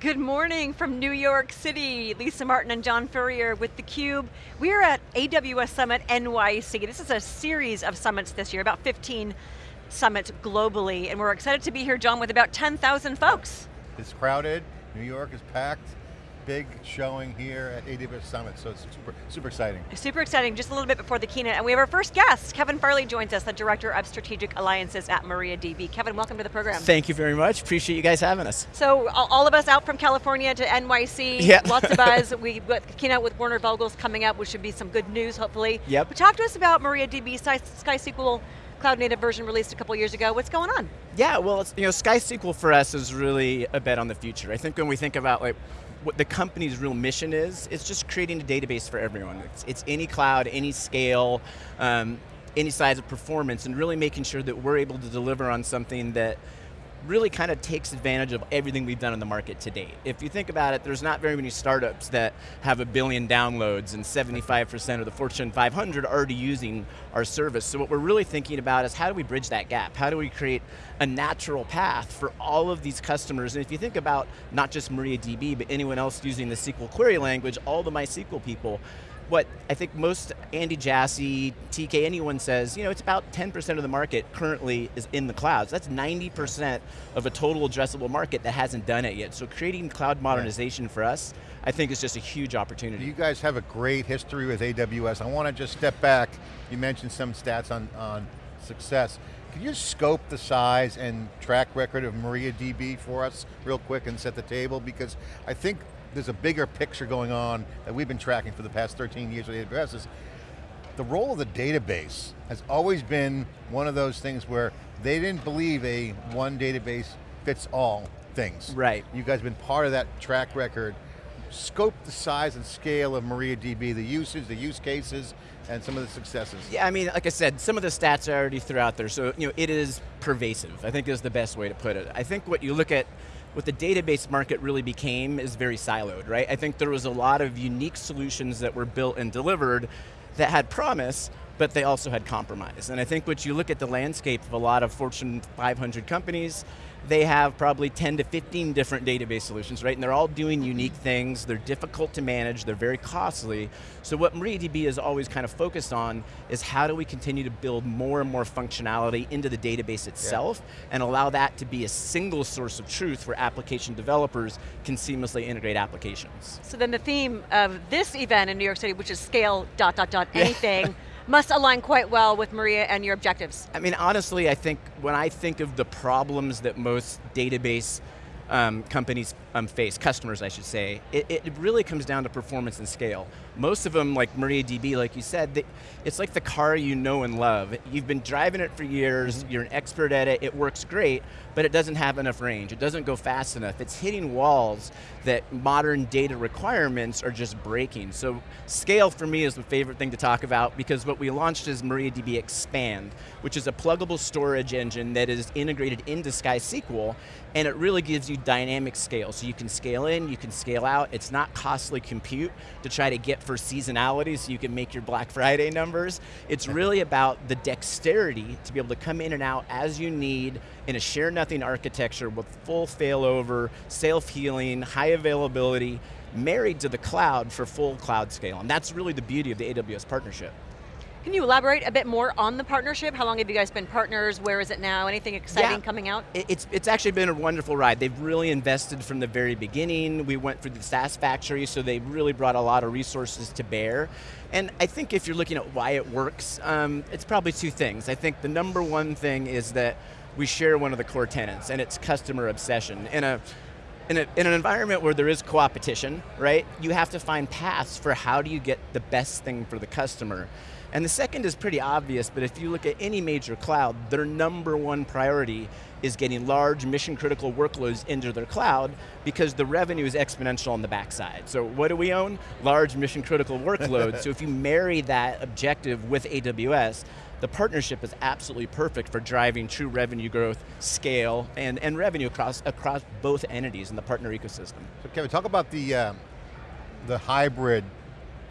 Good morning from New York City. Lisa Martin and John Furrier with theCUBE. We are at AWS Summit NYC. This is a series of summits this year, about 15 summits globally, and we're excited to be here, John, with about 10,000 folks. It's crowded, New York is packed, big showing here at AWS Summit, so it's super, super exciting. Super exciting, just a little bit before the keynote, and we have our first guest. Kevin Farley joins us, the Director of Strategic Alliances at MariaDB. Kevin, welcome to the program. Thank you very much, appreciate you guys having us. So, all of us out from California to NYC, yeah. lots of buzz. We've got the keynote with Werner Vogels coming up, which should be some good news, hopefully. Yep. But talk to us about MariaDB SkySQL cloud native version released a couple years ago. What's going on? Yeah, well, it's you know, SkySQL for us is really a bet on the future. I think when we think about like what the company's real mission is, it's just creating a database for everyone. It's, it's any cloud, any scale, um, any size of performance, and really making sure that we're able to deliver on something that really kind of takes advantage of everything we've done in the market to date. If you think about it, there's not very many startups that have a billion downloads and 75% of the Fortune 500 already using our service. So what we're really thinking about is how do we bridge that gap? How do we create a natural path for all of these customers? And if you think about not just MariaDB, but anyone else using the SQL query language, all the MySQL people, what I think most Andy Jassy, TK, anyone says, you know, it's about 10% of the market currently is in the clouds. That's 90% of a total addressable market that hasn't done it yet. So creating cloud modernization for us, I think is just a huge opportunity. You guys have a great history with AWS. I want to just step back. You mentioned some stats on, on success. Can you scope the size and track record of MariaDB for us real quick and set the table? Because I think there's a bigger picture going on that we've been tracking for the past 13 years with AWS is the role of the database has always been one of those things where they didn't believe a one database fits all things. Right. You guys have been part of that track record. Scope the size and scale of MariaDB, the usage, the use cases, and some of the successes. Yeah, I mean, like I said, some of the stats I already threw out there, so you know, it is pervasive, I think is the best way to put it. I think what you look at what the database market really became is very siloed, right? I think there was a lot of unique solutions that were built and delivered that had promise, but they also had compromise. And I think what you look at the landscape of a lot of Fortune 500 companies, they have probably 10 to 15 different database solutions, right? And they're all doing unique things, they're difficult to manage, they're very costly. So what MariaDB is always kind of focused on is how do we continue to build more and more functionality into the database itself yeah. and allow that to be a single source of truth where application developers can seamlessly integrate applications. So then the theme of this event in New York City, which is scale dot dot dot anything, must align quite well with Maria and your objectives. I mean, honestly, I think when I think of the problems that most database um, companies um, face, customers I should say, it, it, really comes down to performance and scale. Most of them, like MariaDB, like you said, they, it's like the car you know and love. You've been driving it for years, mm -hmm. you're an expert at it, it works great, but it doesn't have enough range, it doesn't go fast enough. It's hitting walls that modern data requirements are just breaking. So scale for me is the favorite thing to talk about because what we launched is MariaDB Xpand, which is a pluggable storage engine that is integrated into SkySQL, and it really gives you dynamic scale. So you can scale in, you can scale out. It's not costly compute to try to get for seasonality so you can make your Black Friday numbers. It's really about the dexterity to be able to come in and out as you need in a share nothing architecture with full failover, self-healing, high availability, married to the cloud for full cloud scale. And that's really the beauty of the AWS partnership. Can you elaborate a bit more on the partnership? How long have you guys been partners? Where is it now? Anything exciting yeah, coming out? It's, it's actually been a wonderful ride. They've really invested from the very beginning. We went through the SaaS factory, so they really brought a lot of resources to bear. And I think if you're looking at why it works, um, it's probably two things. I think the number one thing is that we share one of the core tenets, and it's customer obsession. In a in, a, in, an environment where there is co-opetition, right, you have to find paths for how do you get the best thing for the customer. And the second is pretty obvious, but if you look at any major cloud, their number one priority is getting large mission critical workloads into their cloud because the revenue is exponential on the backside. So what do we own? Large mission critical workloads. so if you marry that objective with AWS, the partnership is absolutely perfect for driving true revenue growth, scale, and, and revenue across, across both entities in the partner ecosystem. So Kevin, talk about the, uh, the hybrid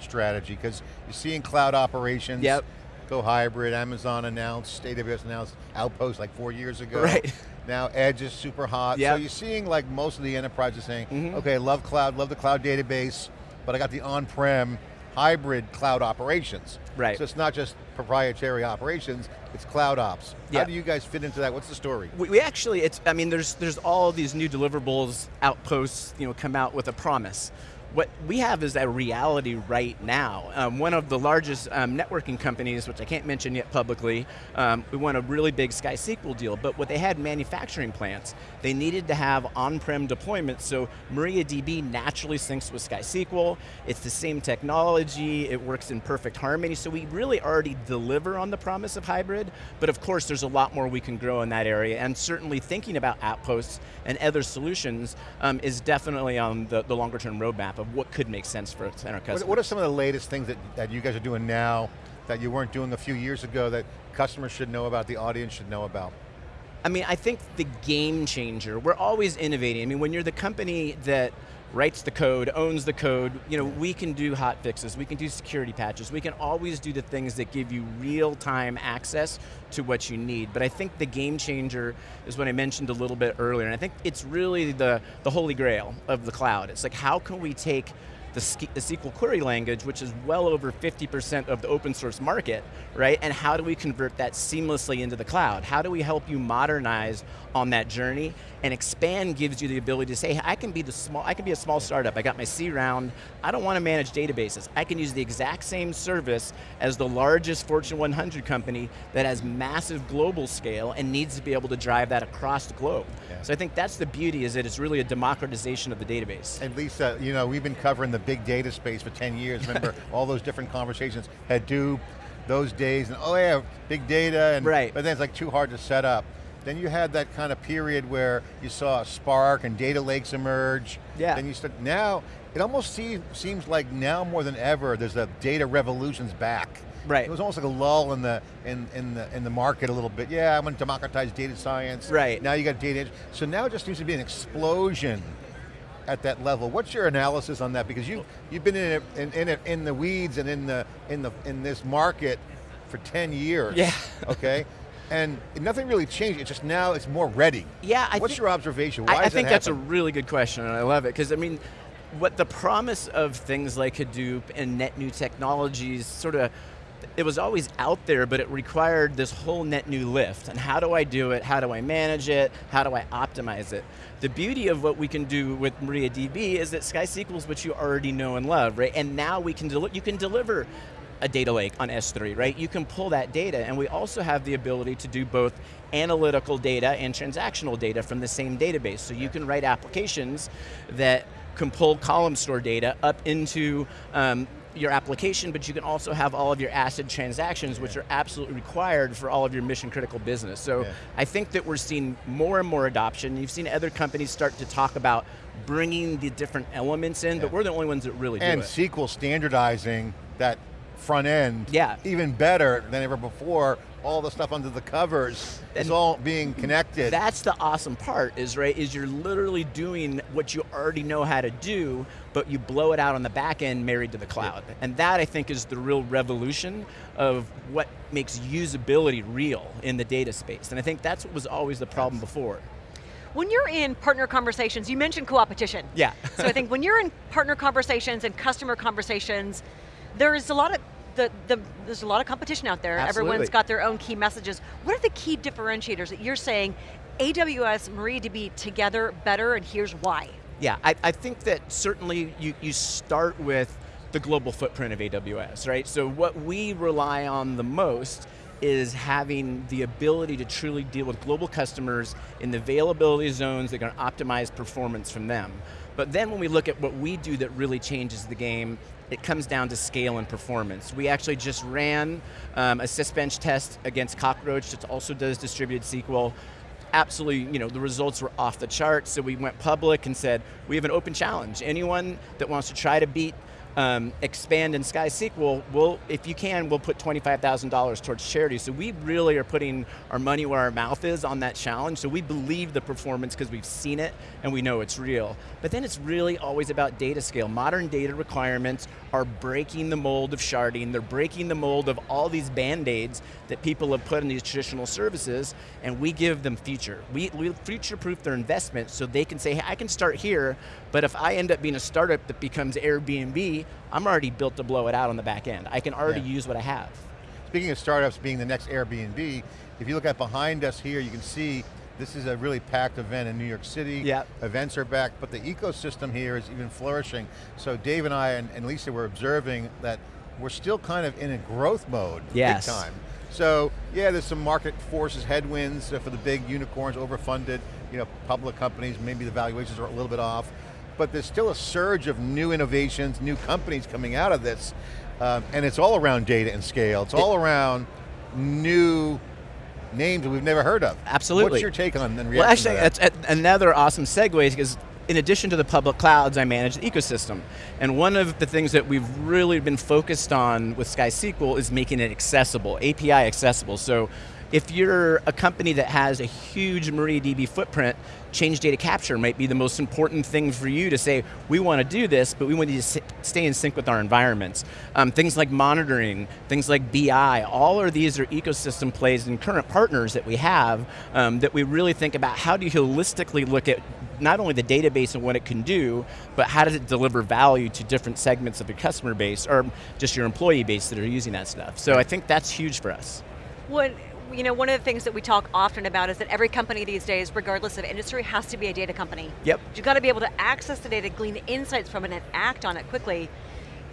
strategy? Because you're seeing cloud operations, yep. go hybrid, Amazon announced, AWS announced Outpost like four years ago. Right. Now Edge is super hot. Yep. So you're seeing like most of the enterprises saying, Mhm. okay, love cloud, love the cloud database, but I got the on-prem hybrid cloud operations. Right. So it's not just proprietary operations, it's cloud ops. Yeah. How do you guys fit into that? What's the story? We, we actually, it's, I mean, there's, there's all these new deliverables, outposts, you know, come out with a promise. What we have is a reality right now. Um, one of the largest um, networking companies, which I can't mention yet publicly, um, we won a really big SkySQL deal, but what they had manufacturing plants. They needed to have on-prem deployments, so MariaDB naturally syncs with SkySQL. It's the same technology, it works in perfect harmony, so we really already deliver on the promise of hybrid, but of course there's a lot more we can grow in that area, and certainly thinking about Outposts and other solutions um, is definitely on the, the longer term roadmap of what could make sense for our customers. What, what are some of the latest things that, that you guys are doing now that you weren't doing a few years ago that customers should know about, the audience should know about? I mean, I think the game changer, we're always innovating. I mean, when you're the company that writes the code, owns the code, you know, we can do hot fixes, we can do security patches, we can always do the things that give you real-time access to what you need. But I think the game changer is what I mentioned a little bit earlier, and I think it's really the, the holy grail of the cloud. It's like, how can we take the, the SQL query language, which is well over 50% of the open source market, right? And how do we convert that seamlessly into the cloud? How do we help you modernize on that journey? And Xpand gives you the ability to say, I can be the small, I can be a small startup. I got my C round. I don't want to manage databases. I can use the exact same service as the largest Fortune 100 company that has massive global scale and needs to be able to drive that across the globe. Yeah. So I think that's the beauty is that it's really a democratization of the database. And Lisa, you know, we've been covering the big data space for 10 years. Remember all those different conversations, Hadoop, those days, and oh yeah, big data, and, Right. but then it's like too hard to set up. Then you had that kind of period where you saw Spark and data lakes emerge. Yeah. Then you start, now, it almost see, seems like now more than ever, there's a data revolution's back. Right. It was almost like a lull in the in, in the in the market a little bit. Yeah, I'm going to democratize data science. Right. Now you got data. So now it just seems to be an explosion at that level. What's your analysis on that? Because you you've been in it, in, in it in the weeds and in the in the in this market for 10 years. Yeah. Okay. And nothing really changed. It's just now it's more ready. Yeah, I What's your observation? Why I, I think that that's a really good question, and I love it because I mean, what the promise of things like Hadoop and net new technologies sort of. It was always out there, but it required this whole net new lift. And how do I do it? How do I manage it? How do I optimize it? The beauty of what we can do with MariaDB is that SkySQL is what you already know and love, right? And now we can you can deliver a data lake on S3, right? You can pull that data, and we also have the ability to do both analytical data and transactional data from the same database. So you can write applications that can pull column store data up into um, your application, but you can also have all of your ACID transactions, which are absolutely required for all of your mission critical business. So Yeah. I think that we're seeing more and more adoption. You've seen other companies start to talk about bringing the different elements in, but we're the only ones that really and do it. And SQL standardizing that front end Yeah. even better than ever before. All the stuff under the covers is all being connected. That's the awesome part, is right, is you're literally doing what you already know how to do, but you blow it out on the back end married to the cloud. And that I think is the real revolution of what makes usability real in the data space. And I think that's what was always the problem before. When you're in partner conversations, you mentioned co-opetition. Yeah. so I think when you're in partner conversations and customer conversations, there's a lot of the, the, there's a lot of competition out there. Absolutely. Everyone's got their own key messages. What are the key differentiators that you're saying AWS, MariaDB together better and here's why? Yeah, I, I think that certainly you, you start with the global footprint of AWS, right? So what we rely on the most is having the ability to truly deal with global customers in the availability zones that are going to optimize performance from them. But then when we look at what we do that really changes the game, it comes down to scale and performance. We actually just ran um, a sysbench test against Cockroach that also does distributed SQL absolutely, you know, the results were off the charts, so we went public and said, we have an open challenge. Anyone that wants to try to beat um, Xpand in SkySQL, we'll, if you can, we'll put $25,000 towards charity. So we really are putting our money where our mouth is on that challenge, so we believe the performance because we've seen it and we know it's real. But then it's really always about data scale. Modern data requirements are breaking the mold of sharding, they're breaking the mold of all these band-aids that people have put in these traditional services, and we give them future. We, we future-proof their investment so they can say, hey, I can start here, but if I end up being a startup that becomes Airbnb, I'm already built to blow it out on the back end. I can already Yeah. use what I have. Speaking of startups being the next Airbnb, if you look at behind us here, you can see this is a really packed event in New York City. Yep. Events are back, but the ecosystem here is even flourishing. So Dave and I and, and Lisa were observing that we're still kind of in a growth mode, Yes. big time. So yeah, there's some market forces, headwinds uh, for the big unicorns, overfunded, you know, public companies, maybe the valuations are a little bit off, but there's still a surge of new innovations, new companies coming out of this, um, and it's all around data and scale. It's all around new names that we've never heard of. Absolutely. What's your take on reaction Well, actually, that? that's another awesome segue because in addition to the public clouds, I manage the ecosystem. And one of the things that we've really been focused on with SkySQL is making it accessible, API accessible. So if you're a company that has a huge MariaDB footprint, change data capture might be the most important thing for you to say, we want to do this, but we want you to stay in sync with our environments. Um, things like monitoring, things like BI, all of these are ecosystem plays and current partners that we have um, that we really think about how do you holistically look at not only the database and what it can do, but how does it deliver value to different segments of your customer base or just your employee base that are using that stuff. So I think that's huge for us. What, you know, one of the things that we talk often about is that every company these days, regardless of industry, has to be a data company. Yep. You've got to be able to access the data, glean insights from it, and act on it quickly.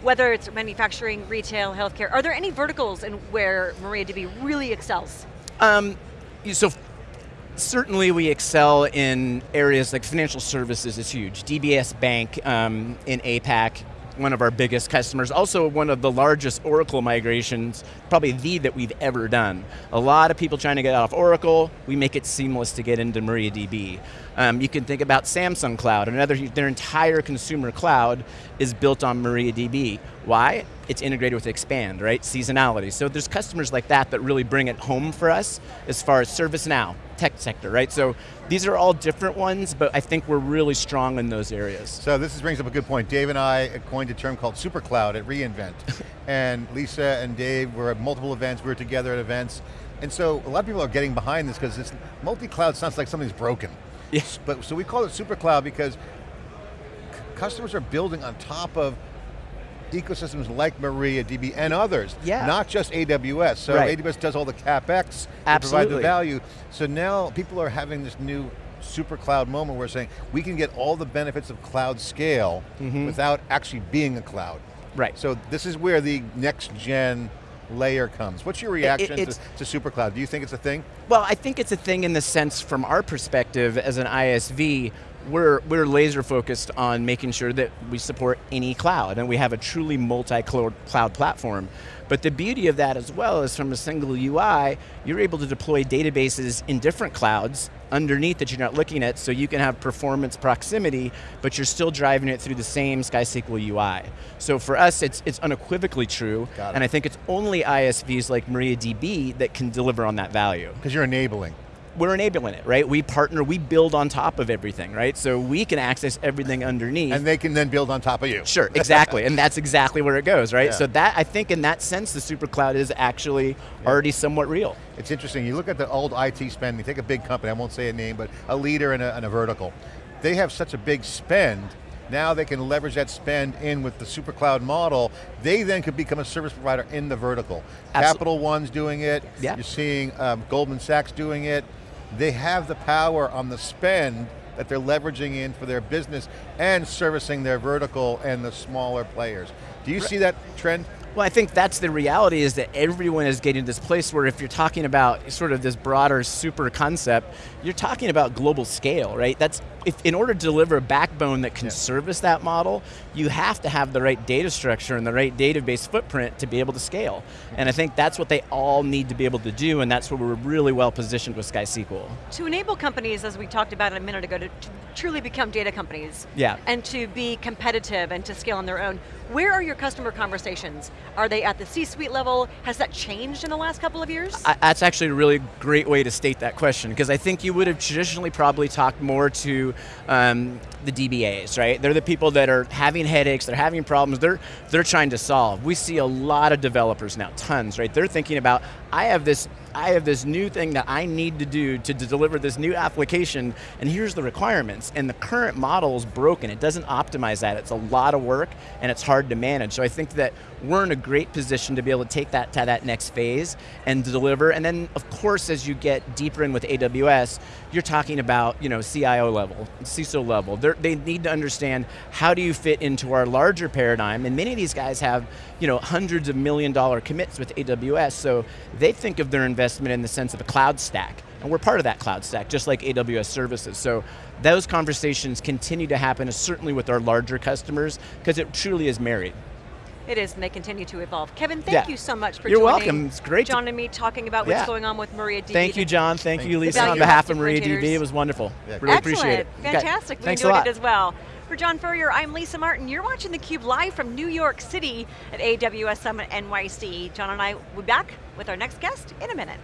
Whether it's manufacturing, retail, healthcare, are there any verticals in where MariaDB really excels? Um, so certainly we excel in areas like financial services is huge. DBS Bank um, in APAC, one of our biggest customers, also one of the largest Oracle migrations, probably the that we've ever done. A lot of people trying to get out of Oracle, we make it seamless to get into MariaDB. Um, you can think about Samsung Cloud, another, their entire consumer cloud is built on MariaDB. Why? It's integrated with Xpand, right? Seasonality. So there's customers like that that really bring it home for us as far as ServiceNow, tech sector, right? So these are all different ones, but I think we're really strong in those areas. So this is, brings up a good point. Dave and I coined a term called supercloud at reInvent. and Lisa and Dave were at multiple events, we were together at events. And so a lot of people are getting behind this because this multi-cloud sounds like something's broken. Yes. But so we call it super cloud because customers are building on top of ecosystems like MariaDB and others, Yeah. not just AWS. So Right. AWS does all the CapEx to provide the value. So now people are having this new super cloud moment where saying we can get all the benefits of cloud scale mm-hmm. without actually being a cloud. Right. So this is where the next gen layer comes. What's your reaction to, it's- to super cloud? Do you think it's a thing? Well, I think it's a thing in the sense from our perspective as an ISV, we're, we're laser focused on making sure that we support any cloud and we have a truly multi-cloud platform. But the beauty of that as well is from a single UI, you're able to deploy databases in different clouds underneath that you're not looking at so you can have performance proximity, but you're still driving it through the same SkySQL UI. So for us, it's, it's unequivocally true, and I think it's only ISVs like MariaDB that can deliver on that value Because you're enabling. We're enabling it, right? We partner, we build on top of everything, right? So we can access everything underneath. And they can then build on top of you. sure, exactly, and that's exactly where it goes, right? Yeah. So that, I think in that sense, the super cloud is actually already somewhat real. It's interesting, you look at the old IT spending, take a big company, I won't say a name, but a leader in a, in a vertical. They have such a big spend, now they can leverage that spend in with the super cloud model. They then could become a service provider in the vertical. Capital One's doing it, Yeah. you're seeing um, Goldman Sachs doing it. They have the power on the spend that they're leveraging in for their business and servicing their vertical and the smaller players. Do you see that trend? Well, I think that's the reality is that everyone is getting to this place where if you're talking about sort of this broader super concept, you're talking about global scale, right? That's, if, in order to deliver a backbone that can Yeah. service that model, you have to have the right data structure and the right database footprint to be able to scale. Mm-hmm. And I think that's what they all need to be able to do, and that's where we're really well positioned with SkySQL. To enable companies, as we talked about a minute ago, to, to truly become data companies. Yeah. And to be competitive and to scale on their own. Where are your customer conversations? Are they at the C-suite level? Has that changed in the last couple of years? I, that's actually a really great way to state that question, because I think you would have traditionally probably talked more to um, the DBAs, right? They're the people that are having headaches, they're having problems, they're, they're trying to solve. We see a lot of developers now, tons, right? They're thinking about, I have this I have this new thing that I need to do to, deliver this new application, and here's the requirements. And the current model is broken. It doesn't optimize that. It's a lot of work, and it's hard to manage. So I think that we're in a great position to be able to take that to that next phase and deliver. And then, of course, as you get deeper in with AWS, you're talking about you know CIO level, CISO level. They're, they need to understand how do you fit into our larger paradigm. And many of these guys have you know hundreds of million dollar commits with AWS, so they think of their investment in the sense of a cloud stack. And we're part of that cloud stack, just like AWS services. So those conversations continue to happen, certainly with our larger customers, because it truly is married. It is, and they continue to evolve. Kevin, thank Yeah. you so much for You're joining welcome. It's great John and me talking about what's Yeah. going on with MariaDB. Thank you, John. Thank, Thank you, you. Lisa. On behalf of differentiators. MariaDB, it was wonderful. Yeah. Really Excellent, appreciate it. Okay. fantastic. We Thanks a enjoyed lot. it as well. For John Furrier, I'm Lisa Martin. You're watching theCUBE live from New York City at AWS Summit NYC. John and I will be back with our next guest in a minute.